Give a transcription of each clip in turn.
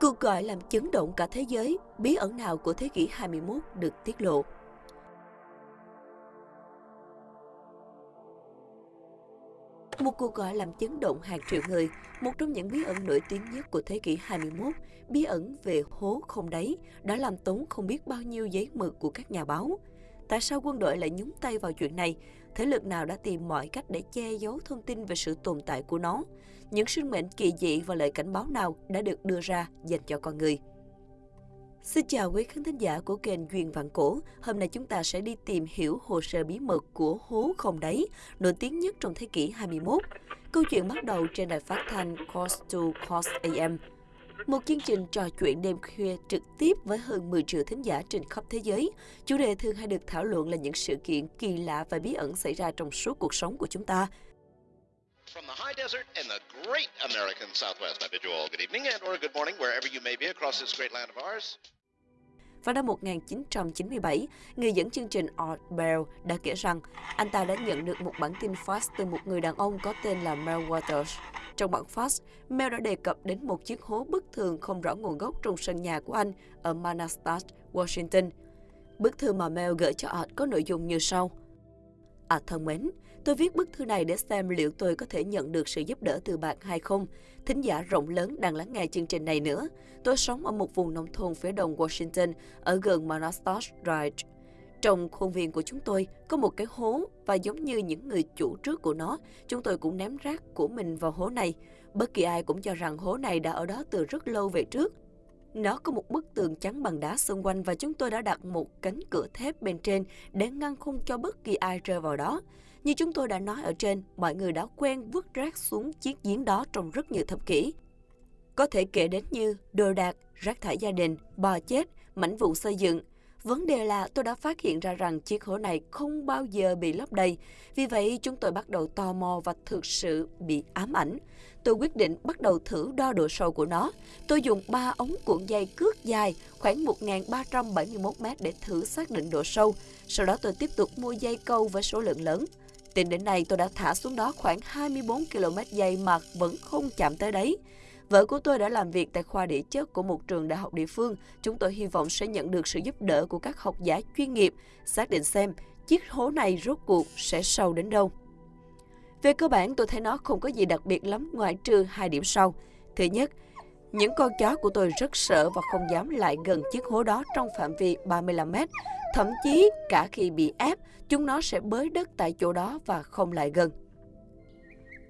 Cuộc gọi làm chấn động cả thế giới, bí ẩn nào của thế kỷ 21 được tiết lộ. Một cuộc gọi làm chấn động hàng triệu người, một trong những bí ẩn nổi tiếng nhất của thế kỷ 21, bí ẩn về hố không đáy, đã làm tốn không biết bao nhiêu giấy mực của các nhà báo. Tại sao quân đội lại nhúng tay vào chuyện này? Thế lực nào đã tìm mọi cách để che giấu thông tin về sự tồn tại của nó? Những sinh mệnh kỳ dị và lời cảnh báo nào đã được đưa ra dành cho con người? Xin chào quý khán thính giả của kênh Duyên Vạn Cổ. Hôm nay chúng ta sẽ đi tìm hiểu hồ sơ bí mật của hố không đáy, nổi tiếng nhất trong thế kỷ 21. Câu chuyện bắt đầu trên đài phát thanh Coast to Coast AM. Một chương trình trò chuyện đêm khuya trực tiếp với hơn 10 triệu thính giả trên khắp thế giới. Chủ đề thường hay được thảo luận là những sự kiện kỳ lạ và bí ẩn xảy ra trong suốt cuộc sống của chúng ta. From the high desert and the great American Southwest, I bid you all good evening and or good morning wherever you may be across this great land of ours. Vào năm 1997, người dẫn chương trình Art Bell đã kể rằng anh ta đã nhận được một bản tin fax từ một người đàn ông có tên là Mel Waters. Trong bản fax, Mel đã đề cập đến một chiếc hố bất thường không rõ nguồn gốc trong sân nhà của anh ở Manastas, Washington. Bức thư mà Mel gửi cho Art có nội dung như sau. À thân mến, tôi viết bức thư này để xem liệu tôi có thể nhận được sự giúp đỡ từ bạn hay không. Thính giả rộng lớn đang lắng nghe chương trình này nữa. Tôi sống ở một vùng nông thôn phía đông Washington, ở gần Manastas Ridge. Trong khuôn viên của chúng tôi có một cái hố và giống như những người chủ trước của nó, chúng tôi cũng ném rác của mình vào hố này. Bất kỳ ai cũng cho rằng hố này đã ở đó từ rất lâu về trước. Nó có một bức tường trắng bằng đá xung quanh và chúng tôi đã đặt một cánh cửa thép bên trên để ngăn không cho bất kỳ ai rơi vào đó. Như chúng tôi đã nói ở trên, mọi người đã quen vứt rác xuống chiếc giếng đó trong rất nhiều thập kỷ. Có thể kể đến như đồ đạc, rác thải gia đình, bò chết, mảnh vụ xây dựng, Vấn đề là tôi đã phát hiện ra rằng chiếc hố này không bao giờ bị lấp đầy. Vì vậy, chúng tôi bắt đầu tò mò và thực sự bị ám ảnh. Tôi quyết định bắt đầu thử đo độ sâu của nó. Tôi dùng 3 ống cuộn dây cước dài khoảng 1.371 mét để thử xác định độ sâu. Sau đó tôi tiếp tục mua dây câu với số lượng lớn. Tính đến nay tôi đã thả xuống đó khoảng 24 km dây mà vẫn không chạm tới đấy. Vợ của tôi đã làm việc tại khoa địa chất của một trường đại học địa phương. Chúng tôi hy vọng sẽ nhận được sự giúp đỡ của các học giả chuyên nghiệp, xác định xem chiếc hố này rốt cuộc sẽ sâu đến đâu. Về cơ bản, tôi thấy nó không có gì đặc biệt lắm ngoại trừ hai điểm sau. Thứ nhất, những con chó của tôi rất sợ và không dám lại gần chiếc hố đó trong phạm vi 35 mét. Thậm chí cả khi bị ép, chúng nó sẽ bới đất tại chỗ đó và không lại gần.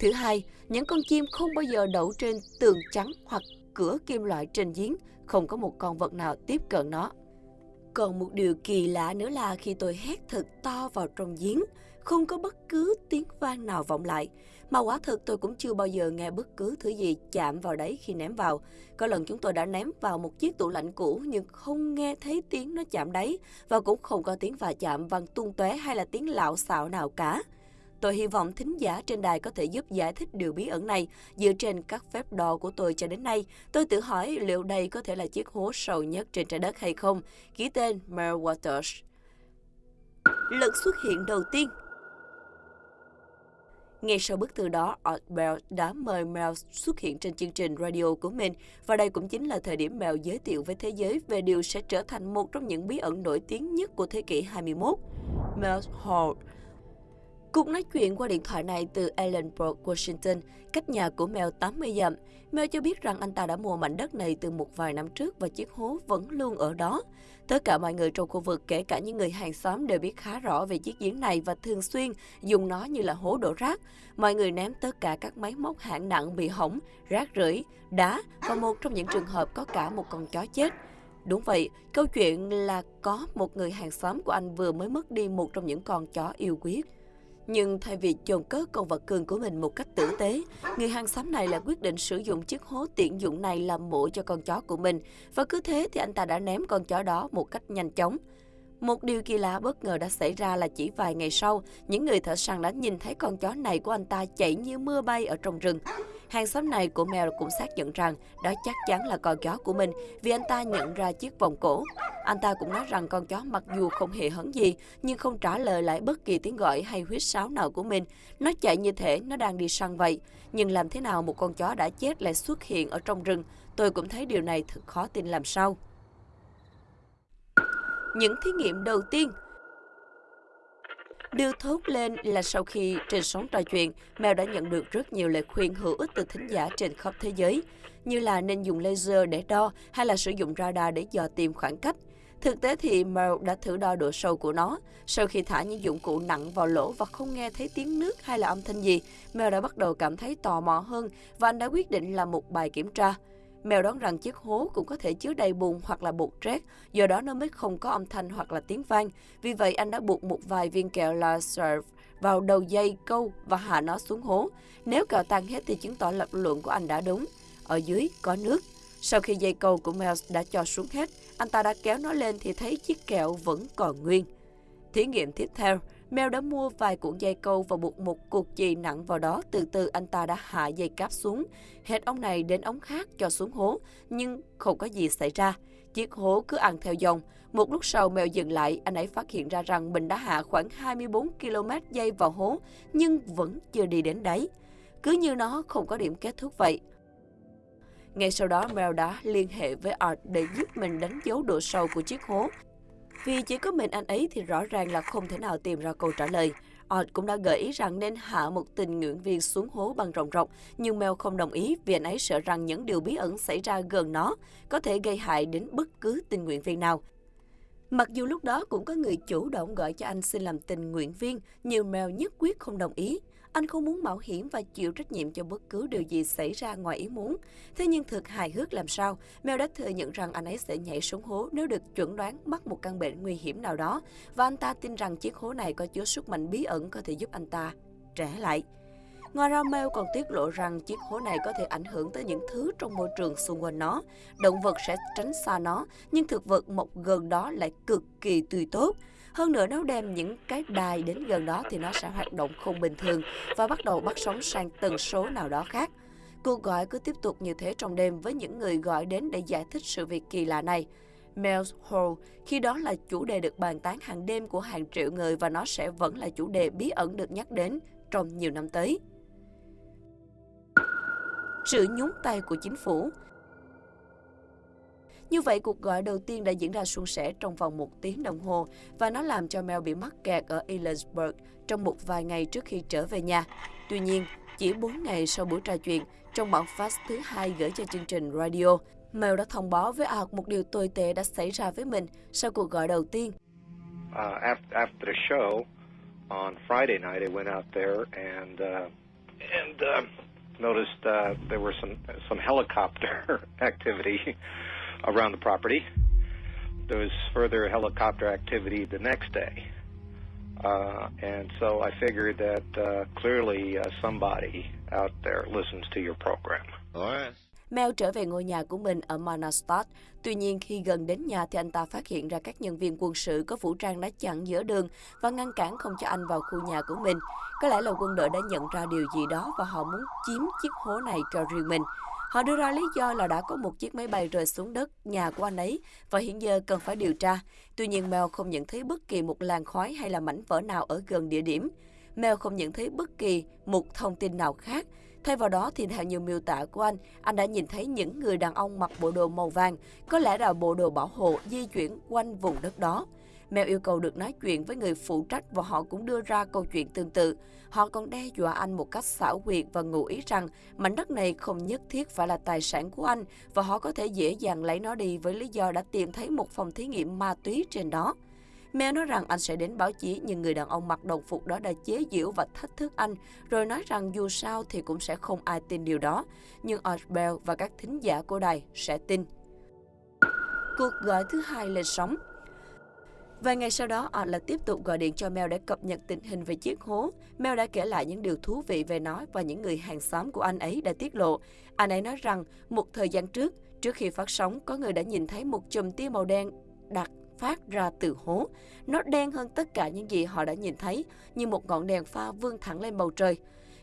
Thứ hai, những con chim không bao giờ đậu trên tường trắng hoặc cửa kim loại trên giếng, không có một con vật nào tiếp cận nó. Còn một điều kỳ lạ nữa là khi tôi hét thật to vào trong giếng, không có bất cứ tiếng vang nào vọng lại. Mà quả thực tôi cũng chưa bao giờ nghe bất cứ thứ gì chạm vào đấy khi ném vào. Có lần chúng tôi đã ném vào một chiếc tủ lạnh cũ nhưng không nghe thấy tiếng nó chạm đáy và cũng không có tiếng va chạm văng tung tóe hay là tiếng lạo xạo nào cả. Tôi hy vọng thính giả trên đài có thể giúp giải thích điều bí ẩn này. Dựa trên các phép đo của tôi cho đến nay, tôi tự hỏi liệu đây có thể là chiếc hố sâu nhất trên trái đất hay không. Ký tên Mel Waters. Lần xuất hiện đầu tiên ngay sau bức thư đó, Art Bell đã mời Mel xuất hiện trên chương trình radio của mình và đây cũng chính là thời điểm Mel giới thiệu với thế giới về điều sẽ trở thành một trong những bí ẩn nổi tiếng nhất của thế kỷ 21. Mel Hall Cuộc nói chuyện qua điện thoại này từ Ellenbrook, Washington, cách nhà của Mel 80 dặm. Mel cho biết rằng anh ta đã mua mảnh đất này từ một vài năm trước và chiếc hố vẫn luôn ở đó. Tất cả mọi người trong khu vực, kể cả những người hàng xóm đều biết khá rõ về chiếc giếng này và thường xuyên dùng nó như là hố đổ rác. Mọi người ném tất cả các máy móc hạng nặng bị hỏng, rác rưởi, đá và một trong những trường hợp có cả một con chó chết. Đúng vậy, câu chuyện là có một người hàng xóm của anh vừa mới mất đi một trong những con chó yêu quý nhưng thay vì chôn cất con vật cưng của mình một cách tử tế, người hàng xóm này lại quyết định sử dụng chiếc hố tiện dụng này làm mộ cho con chó của mình. Và cứ thế thì anh ta đã ném con chó đó một cách nhanh chóng. Một điều kỳ lạ bất ngờ đã xảy ra là chỉ vài ngày sau, những người thợ săn đã nhìn thấy con chó này của anh ta chạy như mưa bay ở trong rừng. Hàng xóm này của Mel cũng xác nhận rằng đó chắc chắn là con chó của mình vì anh ta nhận ra chiếc vòng cổ. Anh ta cũng nói rằng con chó mặc dù không hề hấn gì, nhưng không trả lời lại bất kỳ tiếng gọi hay huyết sáo nào của mình. Nó chạy như thể nó đang đi săn vậy. Nhưng làm thế nào một con chó đã chết lại xuất hiện ở trong rừng? Tôi cũng thấy điều này thật khó tin làm sao. Những thí nghiệm đầu tiên Điều thốt lên là sau khi trên sóng trò chuyện, Mèo đã nhận được rất nhiều lời khuyên hữu ích từ thính giả trên khắp thế giới, như là nên dùng laser để đo hay là sử dụng radar để dò tìm khoảng cách. Thực tế thì Mel đã thử đo độ sâu của nó. Sau khi thả những dụng cụ nặng vào lỗ và không nghe thấy tiếng nước hay là âm thanh gì, Mel đã bắt đầu cảm thấy tò mò hơn và anh đã quyết định làm một bài kiểm tra. Mèo đoán rằng chiếc hố cũng có thể chứa đầy bùn hoặc là bột rét, do đó nó mới không có âm thanh hoặc là tiếng vang. Vì vậy anh đã buộc một vài viên kẹo laser vào đầu dây câu và hạ nó xuống hố. Nếu kẹo tan hết thì chứng tỏ lập luận của anh đã đúng. Ở dưới có nước. Sau khi dây câu của mèo đã cho xuống hết, anh ta đã kéo nó lên thì thấy chiếc kẹo vẫn còn nguyên. Thí nghiệm tiếp theo, Mel đã mua vài cuộn dây câu và buộc một cục chì nặng vào đó. Từ từ anh ta đã hạ dây cáp xuống, hết ống này đến ống khác cho xuống hố, nhưng không có gì xảy ra. Chiếc hố cứ ăn theo dòng. Một lúc sau Mel dừng lại, anh ấy phát hiện ra rằng mình đã hạ khoảng 24 km dây vào hố, nhưng vẫn chưa đi đến đáy. Cứ như nó không có điểm kết thúc vậy. Ngay sau đó, Mel đã liên hệ với Art để giúp mình đánh dấu độ sâu của chiếc hố vì chỉ có mình anh ấy thì rõ ràng là không thể nào tìm ra câu trả lời. Odd cũng đã gợi ý rằng nên hạ một tình nguyện viên xuống hố bằng rộng rộng, nhưng Mel không đồng ý vì anh ấy sợ rằng những điều bí ẩn xảy ra gần nó có thể gây hại đến bất cứ tình nguyện viên nào. Mặc dù lúc đó cũng có người chủ động gọi cho anh xin làm tình nguyện viên, nhưng Mel nhất quyết không đồng ý. Anh không muốn mạo hiểm và chịu trách nhiệm cho bất cứ điều gì xảy ra ngoài ý muốn. Thế nhưng thực hài hước làm sao, Mel đã thừa nhận rằng anh ấy sẽ nhảy xuống hố nếu được chuẩn đoán mắc một căn bệnh nguy hiểm nào đó. Và anh ta tin rằng chiếc hố này có chứa sức mạnh bí ẩn có thể giúp anh ta trẻ lại. Ngoài ra, Mel còn tiết lộ rằng chiếc hố này có thể ảnh hưởng tới những thứ trong môi trường xung quanh nó. Động vật sẽ tránh xa nó, nhưng thực vật mọc gần đó lại cực kỳ tươi tốt. Hơn nữa nếu đem những cái đài đến gần đó thì nó sẽ hoạt động không bình thường và bắt đầu bắt sóng sang tần số nào đó khác. Cuộc gọi cứ tiếp tục như thế trong đêm với những người gọi đến để giải thích sự việc kỳ lạ này. Mel's Hole khi đó là chủ đề được bàn tán hàng đêm của hàng triệu người và nó sẽ vẫn là chủ đề bí ẩn được nhắc đến trong nhiều năm tới. Sự nhúng tay của chính phủ như vậy, cuộc gọi đầu tiên đã diễn ra suôn sẻ trong vòng một tiếng đồng hồ và nó làm cho Mel bị mắc kẹt ở Ellensburg trong một vài ngày trước khi trở về nhà. Tuy nhiên, chỉ 4 ngày sau buổi trò chuyện, trong bản phát thứ hai gửi cho chương trình radio, Mel đã thông báo với Art một điều tồi tệ đã xảy ra với mình sau cuộc gọi đầu tiên. Uh, after, after the show on Friday night, I went out there and uh, and uh, noticed uh, there were some some helicopter activity around the property. There was further helicopter activity the next day. Uh, and so I figured that uh, clearly uh, somebody out there listens to your program. All right. Mel trở về ngôi nhà của mình ở Manastad. Tuy nhiên, khi gần đến nhà thì anh ta phát hiện ra các nhân viên quân sự có vũ trang đã chặn giữa đường và ngăn cản không cho anh vào khu nhà của mình. Có lẽ là quân đội đã nhận ra điều gì đó và họ muốn chiếm chiếc hố này cho riêng mình. Họ đưa ra lý do là đã có một chiếc máy bay rơi xuống đất nhà của anh ấy và hiện giờ cần phải điều tra. Tuy nhiên Mel không nhận thấy bất kỳ một làn khói hay là mảnh vỡ nào ở gần địa điểm. Mel không nhận thấy bất kỳ một thông tin nào khác. Thay vào đó thì theo nhiều miêu tả của anh, anh đã nhìn thấy những người đàn ông mặc bộ đồ màu vàng, có lẽ là bộ đồ bảo hộ di chuyển quanh vùng đất đó. Mèo yêu cầu được nói chuyện với người phụ trách và họ cũng đưa ra câu chuyện tương tự. Họ còn đe dọa anh một cách xảo quyệt và ngụ ý rằng mảnh đất này không nhất thiết phải là tài sản của anh và họ có thể dễ dàng lấy nó đi với lý do đã tìm thấy một phòng thí nghiệm ma túy trên đó. Mèo nói rằng anh sẽ đến báo chí nhưng người đàn ông mặc đồng phục đó đã chế giễu và thách thức anh, rồi nói rằng dù sao thì cũng sẽ không ai tin điều đó, nhưng Osbell và các thính giả của đài sẽ tin. Cuộc gọi thứ hai lên sóng Vài ngày sau đó, Odd lại tiếp tục gọi điện cho Mel để cập nhật tình hình về chiếc hố. Mel đã kể lại những điều thú vị về nó và những người hàng xóm của anh ấy đã tiết lộ. Anh ấy nói rằng, một thời gian trước, trước khi phát sóng, có người đã nhìn thấy một chùm tia màu đen đặt phát ra từ hố. Nó đen hơn tất cả những gì họ đã nhìn thấy, như một ngọn đèn pha vươn thẳng lên bầu trời.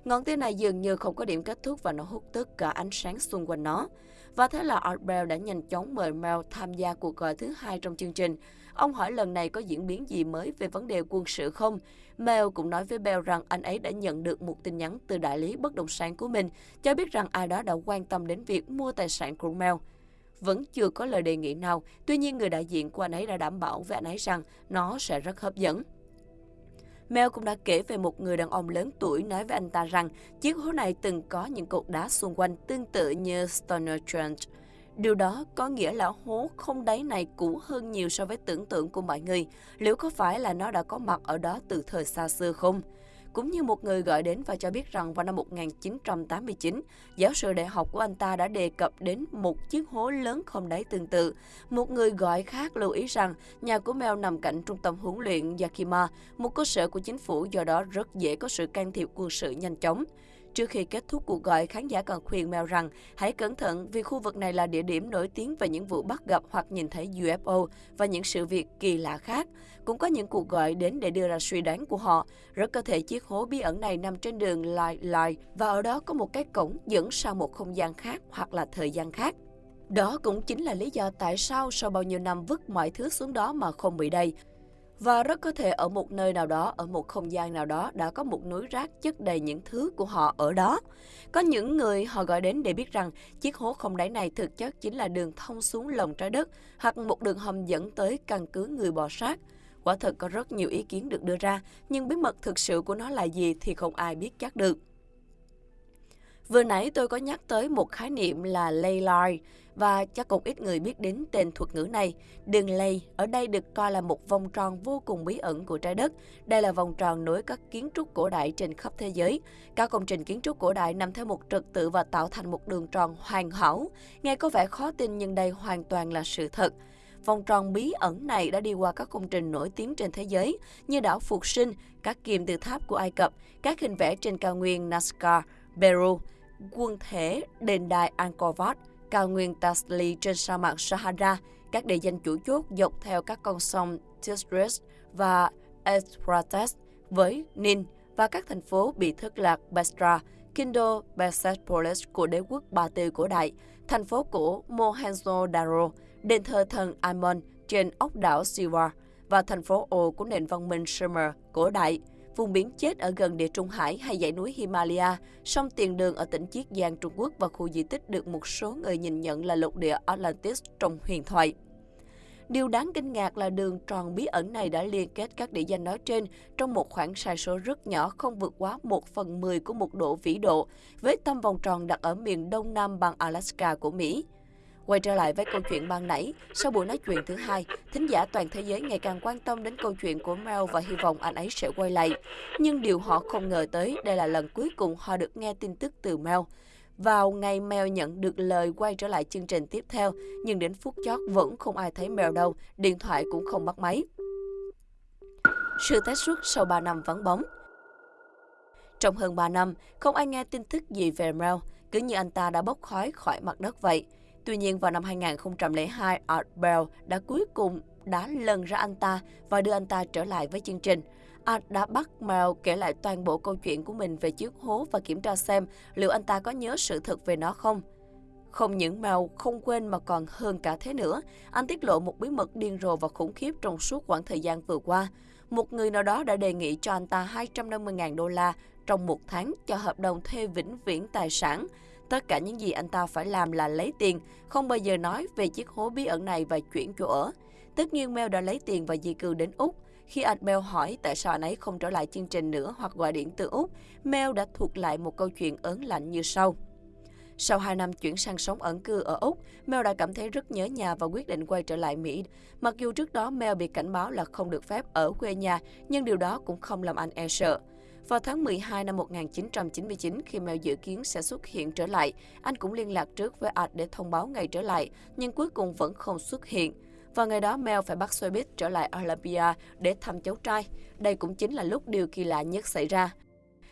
Ngọn tia này dường như không có điểm kết thúc và nó hút tất cả ánh sáng xung quanh nó. Và thế là Art Bell đã nhanh chóng mời Mel tham gia cuộc gọi thứ hai trong chương trình. Ông hỏi lần này có diễn biến gì mới về vấn đề quân sự không? Mel cũng nói với Bell rằng anh ấy đã nhận được một tin nhắn từ đại lý bất động sản của mình, cho biết rằng ai đó đã quan tâm đến việc mua tài sản của Mel. Vẫn chưa có lời đề nghị nào, tuy nhiên người đại diện của anh ấy đã đảm bảo với anh ấy rằng nó sẽ rất hấp dẫn. Mel cũng đã kể về một người đàn ông lớn tuổi nói với anh ta rằng chiếc hố này từng có những cột đá xung quanh tương tự như Stoner Trench. Điều đó có nghĩa là hố không đáy này cũ hơn nhiều so với tưởng tượng của mọi người. Liệu có phải là nó đã có mặt ở đó từ thời xa xưa không? Cũng như một người gọi đến và cho biết rằng vào năm 1989, giáo sư đại học của anh ta đã đề cập đến một chiếc hố lớn không đáy tương tự. Một người gọi khác lưu ý rằng nhà của Mel nằm cạnh trung tâm huấn luyện Yakima, một cơ sở của chính phủ do đó rất dễ có sự can thiệp quân sự nhanh chóng. Trước khi kết thúc cuộc gọi, khán giả còn khuyên Mel rằng hãy cẩn thận vì khu vực này là địa điểm nổi tiếng về những vụ bắt gặp hoặc nhìn thấy UFO và những sự việc kỳ lạ khác. Cũng có những cuộc gọi đến để đưa ra suy đoán của họ. Rất có thể chiếc hố bí ẩn này nằm trên đường Lai Lai và ở đó có một cái cổng dẫn sang một không gian khác hoặc là thời gian khác. Đó cũng chính là lý do tại sao sau bao nhiêu năm vứt mọi thứ xuống đó mà không bị đầy. Và rất có thể ở một nơi nào đó, ở một không gian nào đó đã có một núi rác chất đầy những thứ của họ ở đó. Có những người họ gọi đến để biết rằng chiếc hố không đáy này thực chất chính là đường thông xuống lòng trái đất hoặc một đường hầm dẫn tới căn cứ người bò sát. Quả thật có rất nhiều ý kiến được đưa ra, nhưng bí mật thực sự của nó là gì thì không ai biết chắc được. Vừa nãy tôi có nhắc tới một khái niệm là ley line và chắc cũng ít người biết đến tên thuật ngữ này. Đường lây ở đây được coi là một vòng tròn vô cùng bí ẩn của trái đất. Đây là vòng tròn nối các kiến trúc cổ đại trên khắp thế giới. Các công trình kiến trúc cổ đại nằm theo một trật tự và tạo thành một đường tròn hoàn hảo. Nghe có vẻ khó tin nhưng đây hoàn toàn là sự thật. Vòng tròn bí ẩn này đã đi qua các công trình nổi tiếng trên thế giới như đảo Phục Sinh, các kim tự tháp của Ai Cập, các hình vẽ trên cao nguyên Nazca, Peru, quân thể đền đài Angkor Wat, cao nguyên Tasli trên sa mạc Sahara, các địa danh chủ chốt dọc theo các con sông Tigris và Euphrates với Nin và các thành phố bị thất lạc Basra, Kindo, Persepolis của đế quốc Ba Tư cổ đại, thành phố cổ Mohenjo-daro, đền thờ thần Amon trên ốc đảo Siwa và thành phố ồ của nền văn minh Sumer cổ đại vùng biển chết ở gần địa Trung Hải hay dãy núi Himalaya, sông Tiền Đường ở tỉnh Chiết Giang, Trung Quốc và khu di tích được một số người nhìn nhận là lục địa Atlantis trong huyền thoại. Điều đáng kinh ngạc là đường tròn bí ẩn này đã liên kết các địa danh nói trên trong một khoảng sai số rất nhỏ không vượt quá 1 phần 10 của một độ vĩ độ, với tâm vòng tròn đặt ở miền đông nam bang Alaska của Mỹ. Quay trở lại với câu chuyện ban nãy, sau buổi nói chuyện thứ hai, thính giả toàn thế giới ngày càng quan tâm đến câu chuyện của Mel và hy vọng anh ấy sẽ quay lại. Nhưng điều họ không ngờ tới, đây là lần cuối cùng họ được nghe tin tức từ Mel. Vào ngày Mel nhận được lời quay trở lại chương trình tiếp theo, nhưng đến phút chót vẫn không ai thấy Mel đâu, điện thoại cũng không bắt máy. Sự tái xuất sau 3 năm vắng bóng Trong hơn 3 năm, không ai nghe tin tức gì về Mel, cứ như anh ta đã bốc khói khỏi mặt đất vậy. Tuy nhiên vào năm 2002, Art Bell đã cuối cùng đã lần ra anh ta và đưa anh ta trở lại với chương trình. Art đã bắt Mel kể lại toàn bộ câu chuyện của mình về chiếc hố và kiểm tra xem liệu anh ta có nhớ sự thật về nó không. Không những Mel không quên mà còn hơn cả thế nữa, anh tiết lộ một bí mật điên rồ và khủng khiếp trong suốt khoảng thời gian vừa qua. Một người nào đó đã đề nghị cho anh ta 250.000 đô la trong một tháng cho hợp đồng thuê vĩnh viễn tài sản. Tất cả những gì anh ta phải làm là lấy tiền, không bao giờ nói về chiếc hố bí ẩn này và chuyển chỗ ở. Tất nhiên Mel đã lấy tiền và di cư đến Úc. Khi anh Mel hỏi tại sao anh ấy không trở lại chương trình nữa hoặc gọi điện từ Úc, Mel đã thuật lại một câu chuyện ớn lạnh như sau. Sau 2 năm chuyển sang sống ẩn cư ở Úc, Mel đã cảm thấy rất nhớ nhà và quyết định quay trở lại Mỹ. Mặc dù trước đó Mel bị cảnh báo là không được phép ở quê nhà, nhưng điều đó cũng không làm anh e sợ. Vào tháng 12 năm 1999, khi Mel dự kiến sẽ xuất hiện trở lại, anh cũng liên lạc trước với Art để thông báo ngày trở lại, nhưng cuối cùng vẫn không xuất hiện. Vào ngày đó, Mel phải bắt xe buýt trở lại Olympia để thăm cháu trai. Đây cũng chính là lúc điều kỳ lạ nhất xảy ra.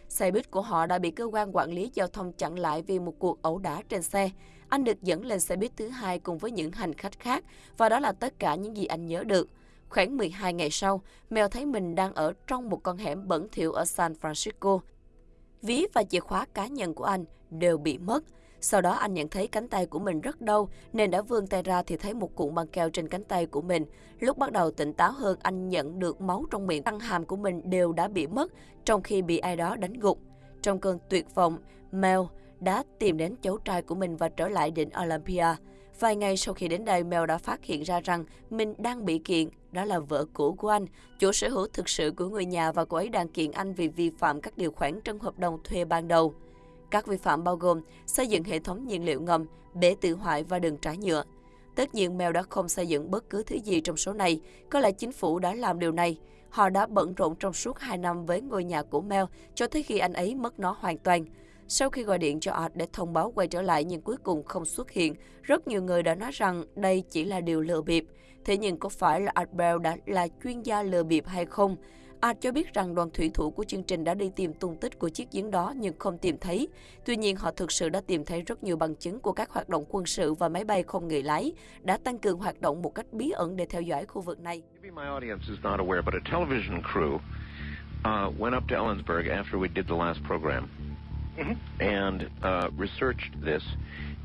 Xe buýt của họ đã bị cơ quan quản lý giao thông chặn lại vì một cuộc ẩu đả trên xe. Anh được dẫn lên xe buýt thứ hai cùng với những hành khách khác, và đó là tất cả những gì anh nhớ được. Khoảng 12 ngày sau, Mel thấy mình đang ở trong một con hẻm bẩn thỉu ở San Francisco. ví và chìa khóa cá nhân của anh đều bị mất. Sau đó anh nhận thấy cánh tay của mình rất đau nên đã vươn tay ra thì thấy một cuộn băng keo trên cánh tay của mình. Lúc bắt đầu tỉnh táo hơn anh nhận được máu trong miệng răng hàm của mình đều đã bị mất trong khi bị ai đó đánh gục. Trong cơn tuyệt vọng, Mel đã tìm đến cháu trai của mình và trở lại đỉnh Olympia. Vài ngày sau khi đến đây, Mel đã phát hiện ra rằng mình đang bị kiện, đó là vợ cũ của anh, chủ sở hữu thực sự của người nhà và cô ấy đang kiện anh vì vi phạm các điều khoản trong hợp đồng thuê ban đầu. Các vi phạm bao gồm xây dựng hệ thống nhiên liệu ngầm, bể tự hoại và đường trải nhựa. Tất nhiên Mel đã không xây dựng bất cứ thứ gì trong số này, có lẽ chính phủ đã làm điều này. Họ đã bận rộn trong suốt 2 năm với ngôi nhà của Mel cho tới khi anh ấy mất nó hoàn toàn. Sau khi gọi điện cho Art để thông báo quay trở lại nhưng cuối cùng không xuất hiện, rất nhiều người đã nói rằng đây chỉ là điều lừa bịp. Thế nhưng có phải là Art Bell đã là chuyên gia lừa bịp hay không? Art cho biết rằng đoàn thủy thủ của chương trình đã đi tìm tung tích của chiếc giếng đó nhưng không tìm thấy. Tuy nhiên, họ thực sự đã tìm thấy rất nhiều bằng chứng của các hoạt động quân sự và máy bay không người lái đã tăng cường hoạt động một cách bí ẩn để theo dõi khu vực này. Uh, went up to Ellensburg after we did the last program mm-hmm. and uh, researched this.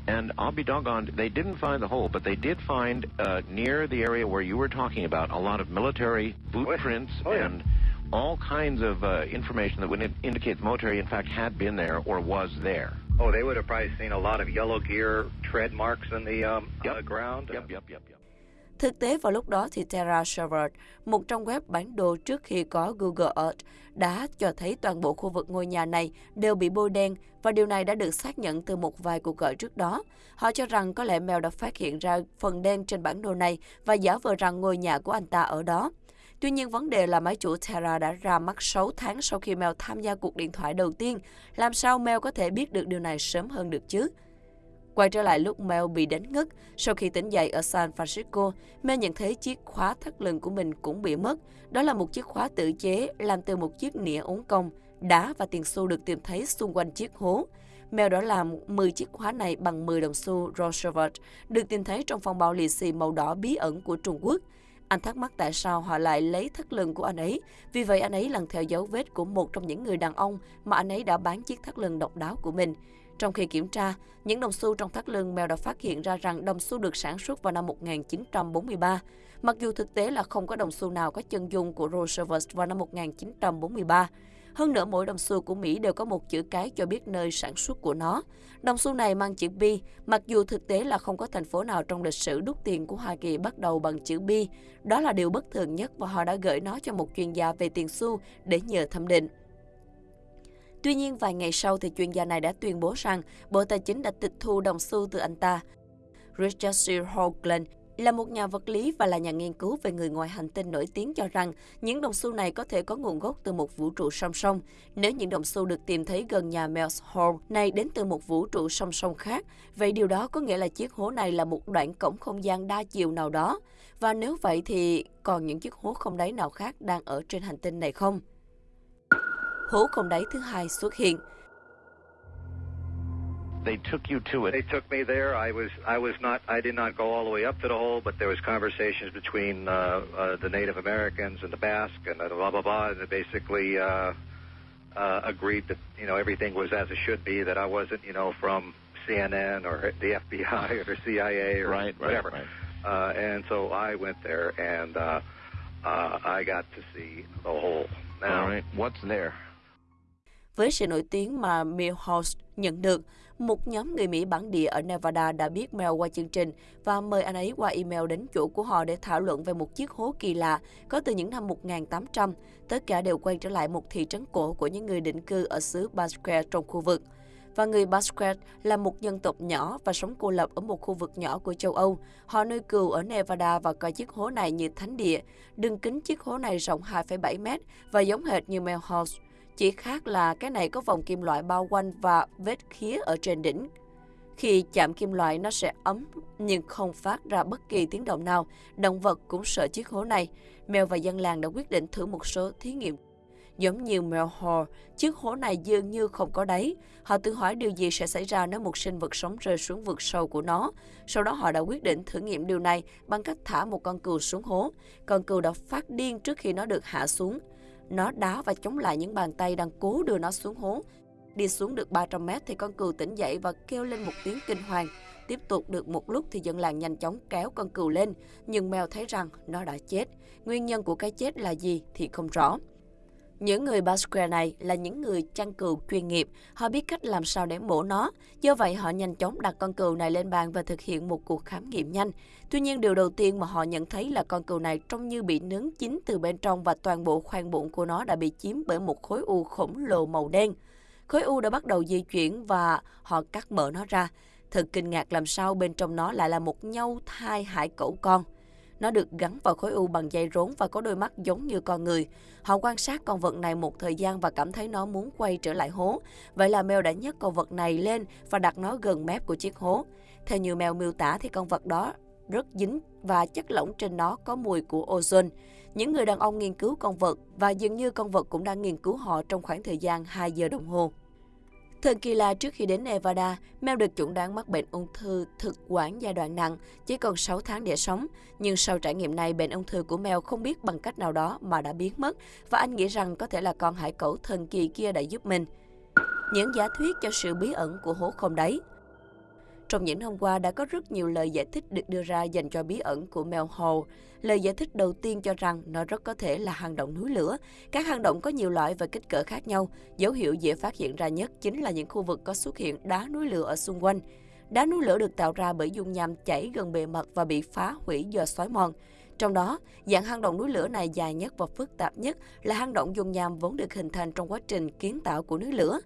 And I'll be doggone, they didn't find the hole, but they did find uh, near the area where you were talking about a lot of military boot oh, prints oh, yeah. and all kinds of uh, information that would indicate the military, in fact, had been there or was there. Oh, they would have probably seen a lot of yellow gear tread marks in the, um, yep. the ground. Yep, yep, yep, yep. Thực tế vào lúc đó thì Terra Server, một trong web bản đồ trước khi có Google Earth, đã cho thấy toàn bộ khu vực ngôi nhà này đều bị bôi đen và điều này đã được xác nhận từ một vài cuộc gọi trước đó. Họ cho rằng có lẽ Mel đã phát hiện ra phần đen trên bản đồ này và giả vờ rằng ngôi nhà của anh ta ở đó. Tuy nhiên, vấn đề là máy chủ Terra đã ra mắt 6 tháng sau khi Mel tham gia cuộc điện thoại đầu tiên. Làm sao Mel có thể biết được điều này sớm hơn được chứ? Quay trở lại lúc Mel bị đánh ngất, sau khi tỉnh dậy ở San Francisco, Mel nhận thấy chiếc khóa thắt lưng của mình cũng bị mất. Đó là một chiếc khóa tự chế làm từ một chiếc nĩa ống cong, đá và tiền xu được tìm thấy xung quanh chiếc hố. Mel đã làm 10 chiếc khóa này bằng 10 đồng xu Roosevelt, được tìm thấy trong phong bao lì xì màu đỏ bí ẩn của Trung Quốc. Anh thắc mắc tại sao họ lại lấy thắt lưng của anh ấy, vì vậy anh ấy lần theo dấu vết của một trong những người đàn ông mà anh ấy đã bán chiếc thắt lưng độc đáo của mình. Trong khi kiểm tra, những đồng xu trong thắt lưng mèo đã phát hiện ra rằng đồng xu được sản xuất vào năm 1943, mặc dù thực tế là không có đồng xu nào có chân dung của Roosevelt vào năm 1943. Hơn nữa, mỗi đồng xu của Mỹ đều có một chữ cái cho biết nơi sản xuất của nó. Đồng xu này mang chữ B, mặc dù thực tế là không có thành phố nào trong lịch sử đúc tiền của Hoa Kỳ bắt đầu bằng chữ B. Đó là điều bất thường nhất và họ đã gửi nó cho một chuyên gia về tiền xu để nhờ thẩm định. Tuy nhiên, vài ngày sau thì chuyên gia này đã tuyên bố rằng Bộ Tài chính đã tịch thu đồng xu từ anh ta. Richard C. Hoagland là một nhà vật lý và là nhà nghiên cứu về người ngoài hành tinh nổi tiếng cho rằng những đồng xu này có thể có nguồn gốc từ một vũ trụ song song. Nếu những đồng xu được tìm thấy gần nhà Mel's Hall này đến từ một vũ trụ song song khác, vậy điều đó có nghĩa là chiếc hố này là một đoạn cổng không gian đa chiều nào đó. Và nếu vậy thì còn những chiếc hố không đáy nào khác đang ở trên hành tinh này không? Hố không đáy thứ hai xuất hiện. They took you to it. They took me there. I was I was not I did not go all the way up to the hole, but there was conversations between uh, uh, the Native Americans and the Basque and blah blah blah, and they basically uh, uh, agreed that you know everything was as it should be. That I wasn't you know from CNN or the FBI or CIA or right, whatever. Right, right. Uh, and so I went there and uh, uh, I got to see the hole. Now, all right, what's there? Với sự nổi tiếng mà Milhouse nhận được, một nhóm người Mỹ bản địa ở Nevada đã biết Mel qua chương trình và mời anh ấy qua email đến chỗ của họ để thảo luận về một chiếc hố kỳ lạ có từ những năm 1800. Tất cả đều quay trở lại một thị trấn cổ của những người định cư ở xứ Basque trong khu vực. Và người Basque là một dân tộc nhỏ và sống cô lập ở một khu vực nhỏ của châu Âu. Họ nuôi cừu ở Nevada và coi chiếc hố này như thánh địa. Đường kính chiếc hố này rộng 2,7 mét và giống hệt như Mel House. Chỉ khác là cái này có vòng kim loại bao quanh và vết khía ở trên đỉnh. Khi chạm kim loại nó sẽ ấm nhưng không phát ra bất kỳ tiếng động nào. Động vật cũng sợ chiếc hố này. Mèo và dân làng đã quyết định thử một số thí nghiệm. Giống như mèo hò, chiếc hố này dường như không có đáy. Họ tự hỏi điều gì sẽ xảy ra nếu một sinh vật sống rơi xuống vực sâu của nó. Sau đó họ đã quyết định thử nghiệm điều này bằng cách thả một con cừu xuống hố. Con cừu đã phát điên trước khi nó được hạ xuống. Nó đá và chống lại những bàn tay đang cố đưa nó xuống hố. Đi xuống được 300 mét thì con cừu tỉnh dậy và kêu lên một tiếng kinh hoàng. Tiếp tục được một lúc thì dân làng nhanh chóng kéo con cừu lên, nhưng mèo thấy rằng nó đã chết. Nguyên nhân của cái chết là gì thì không rõ. Những người Basque này là những người chăn cừu chuyên nghiệp, họ biết cách làm sao để mổ nó. Do vậy, họ nhanh chóng đặt con cừu này lên bàn và thực hiện một cuộc khám nghiệm nhanh. Tuy nhiên, điều đầu tiên mà họ nhận thấy là con cừu này trông như bị nướng chín từ bên trong và toàn bộ khoang bụng của nó đã bị chiếm bởi một khối u khổng lồ màu đen. Khối u đã bắt đầu di chuyển và họ cắt mở nó ra. Thật kinh ngạc làm sao bên trong nó lại là một nhau thai hải cẩu con. Nó được gắn vào khối u bằng dây rốn và có đôi mắt giống như con người. Họ quan sát con vật này một thời gian và cảm thấy nó muốn quay trở lại hố. Vậy là mèo đã nhấc con vật này lên và đặt nó gần mép của chiếc hố. Theo nhiều mèo miêu tả thì con vật đó rất dính và chất lỏng trên nó có mùi của ozone. Những người đàn ông nghiên cứu con vật và dường như con vật cũng đang nghiên cứu họ trong khoảng thời gian 2 giờ đồng hồ. Thần kỳ là trước khi đến Nevada, Mel được chuẩn đoán mắc bệnh ung thư thực quản giai đoạn nặng, chỉ còn 6 tháng để sống. Nhưng sau trải nghiệm này, bệnh ung thư của Mel không biết bằng cách nào đó mà đã biến mất và anh nghĩ rằng có thể là con hải cẩu thần kỳ kia đã giúp mình. Những giả thuyết cho sự bí ẩn của hố không đáy trong những hôm qua đã có rất nhiều lời giải thích được đưa ra dành cho bí ẩn của Mel Hall. Lời giải thích đầu tiên cho rằng nó rất có thể là hang động núi lửa. Các hang động có nhiều loại và kích cỡ khác nhau. Dấu hiệu dễ phát hiện ra nhất chính là những khu vực có xuất hiện đá núi lửa ở xung quanh. Đá núi lửa được tạo ra bởi dung nham chảy gần bề mặt và bị phá hủy do xói mòn. Trong đó, dạng hang động núi lửa này dài nhất và phức tạp nhất là hang động dung nham vốn được hình thành trong quá trình kiến tạo của núi lửa.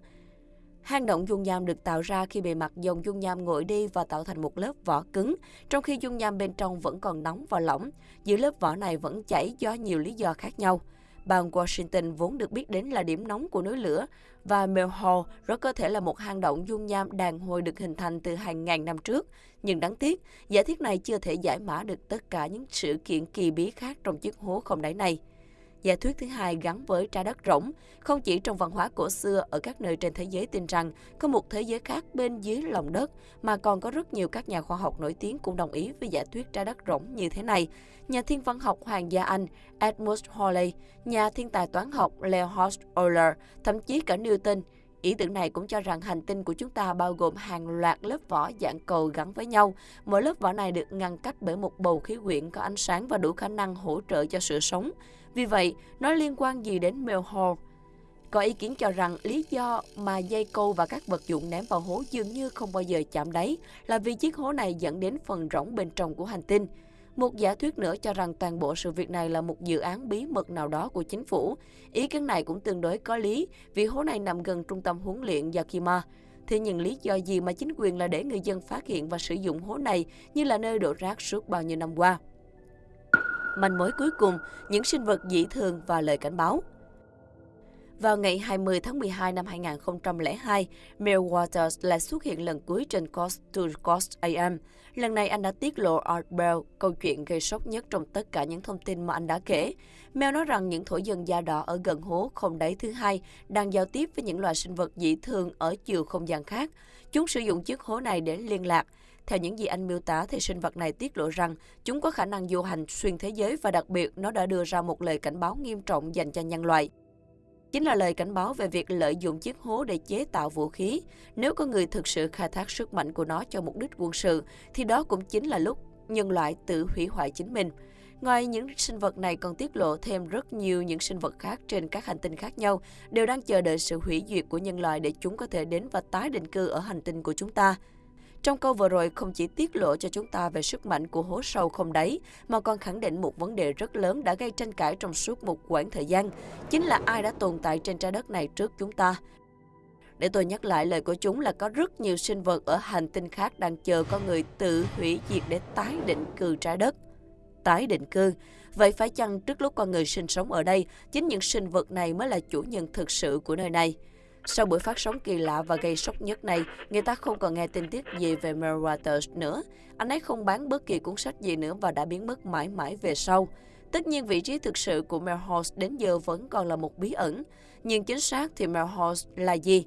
Hang động dung nham được tạo ra khi bề mặt dòng dung nham nguội đi và tạo thành một lớp vỏ cứng, trong khi dung nham bên trong vẫn còn nóng và lỏng. Giữa lớp vỏ này vẫn chảy do nhiều lý do khác nhau. Bang Washington vốn được biết đến là điểm nóng của núi lửa và Melhor rất có thể là một hang động dung nham đàn hồi được hình thành từ hàng ngàn năm trước. Nhưng đáng tiếc, giả thiết này chưa thể giải mã được tất cả những sự kiện kỳ bí khác trong chiếc hố không đáy này. Giả thuyết thứ hai gắn với trái đất rỗng, không chỉ trong văn hóa cổ xưa ở các nơi trên thế giới tin rằng có một thế giới khác bên dưới lòng đất, mà còn có rất nhiều các nhà khoa học nổi tiếng cũng đồng ý với giả thuyết trái đất rỗng như thế này. Nhà thiên văn học hoàng gia Anh Edmund Halley, nhà thiên tài toán học Leonhard Euler, thậm chí cả Newton, Ý tưởng này cũng cho rằng hành tinh của chúng ta bao gồm hàng loạt lớp vỏ dạng cầu gắn với nhau. Mỗi lớp vỏ này được ngăn cách bởi một bầu khí quyển có ánh sáng và đủ khả năng hỗ trợ cho sự sống. Vì vậy, nó liên quan gì đến mèo hồ Có ý kiến cho rằng lý do mà dây câu và các vật dụng ném vào hố dường như không bao giờ chạm đáy là vì chiếc hố này dẫn đến phần rỗng bên trong của hành tinh. Một giả thuyết nữa cho rằng toàn bộ sự việc này là một dự án bí mật nào đó của chính phủ. Ý kiến này cũng tương đối có lý vì hố này nằm gần trung tâm huấn luyện Yakima. Thế nhưng lý do gì mà chính quyền là để người dân phát hiện và sử dụng hố này như là nơi đổ rác suốt bao nhiêu năm qua? Manh mối cuối cùng, những sinh vật dị thường và lời cảnh báo. Vào ngày 20 tháng 12 năm 2002, Mel Waters lại xuất hiện lần cuối trên Coast to Coast AM. Lần này anh đã tiết lộ Art Bell, câu chuyện gây sốc nhất trong tất cả những thông tin mà anh đã kể. Mel nói rằng những thổ dân da đỏ ở gần hố không đáy thứ hai đang giao tiếp với những loài sinh vật dị thường ở chiều không gian khác. Chúng sử dụng chiếc hố này để liên lạc. Theo những gì anh miêu tả thì sinh vật này tiết lộ rằng chúng có khả năng du hành xuyên thế giới và đặc biệt nó đã đưa ra một lời cảnh báo nghiêm trọng dành cho nhân loại. Chính là lời cảnh báo về việc lợi dụng chiếc hố để chế tạo vũ khí. Nếu có người thực sự khai thác sức mạnh của nó cho mục đích quân sự, thì đó cũng chính là lúc nhân loại tự hủy hoại chính mình. Ngoài những sinh vật này còn tiết lộ thêm rất nhiều những sinh vật khác trên các hành tinh khác nhau đều đang chờ đợi sự hủy diệt của nhân loại để chúng có thể đến và tái định cư ở hành tinh của chúng ta. Trong câu vừa rồi không chỉ tiết lộ cho chúng ta về sức mạnh của hố sâu không đáy, mà còn khẳng định một vấn đề rất lớn đã gây tranh cãi trong suốt một quãng thời gian, chính là ai đã tồn tại trên trái đất này trước chúng ta. Để tôi nhắc lại lời của chúng là có rất nhiều sinh vật ở hành tinh khác đang chờ con người tự hủy diệt để tái định cư trái đất. Tái định cư. Vậy phải chăng trước lúc con người sinh sống ở đây, chính những sinh vật này mới là chủ nhân thực sự của nơi này? Sau buổi phát sóng kỳ lạ và gây sốc nhất này, người ta không còn nghe tin tức gì về Mel Waters nữa. Anh ấy không bán bất kỳ cuốn sách gì nữa và đã biến mất mãi mãi về sau. Tất nhiên vị trí thực sự của Mel Horst đến giờ vẫn còn là một bí ẩn. Nhưng chính xác thì Mel Horst là gì?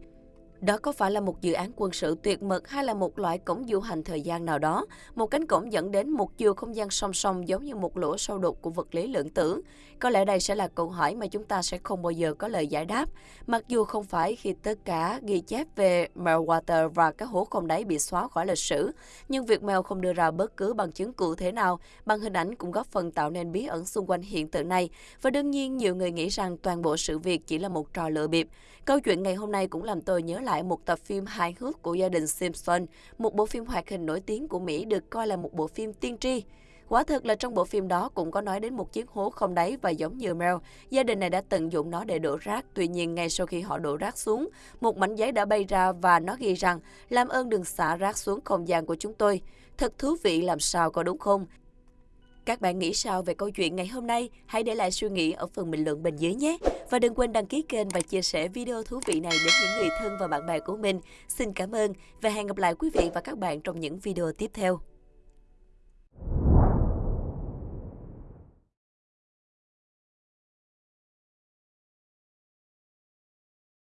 Đó có phải là một dự án quân sự tuyệt mật hay là một loại cổng du hành thời gian nào đó, một cánh cổng dẫn đến một chiều không gian song song giống như một lỗ sâu đục của vật lý lượng tử? Có lẽ đây sẽ là câu hỏi mà chúng ta sẽ không bao giờ có lời giải đáp, mặc dù không phải khi tất cả ghi chép về Meltwater và các hố không đáy bị xóa khỏi lịch sử, nhưng việc Mel không đưa ra bất cứ bằng chứng cụ thể nào bằng hình ảnh cũng góp phần tạo nên bí ẩn xung quanh hiện tượng này. Và đương nhiên, nhiều người nghĩ rằng toàn bộ sự việc chỉ là một trò lừa bịp. Câu chuyện ngày hôm nay cũng làm tôi nhớ lại một tập phim hài hước của gia đình Simpson, một bộ phim hoạt hình nổi tiếng của Mỹ được coi là một bộ phim tiên tri. Quả thực là trong bộ phim đó cũng có nói đến một chiếc hố không đáy và giống như Mel, gia đình này đã tận dụng nó để đổ rác. Tuy nhiên, ngay sau khi họ đổ rác xuống, một mảnh giấy đã bay ra và nó ghi rằng làm ơn đừng xả rác xuống không gian của chúng tôi. Thật thú vị làm sao có đúng không? Các bạn nghĩ sao về câu chuyện ngày hôm nay? Hãy để lại suy nghĩ ở phần bình luận bên dưới nhé. Và đừng quên đăng ký kênh và chia sẻ video thú vị này đến những người thân và bạn bè của mình. Xin cảm ơn và hẹn gặp lại quý vị và các bạn trong những video tiếp theo.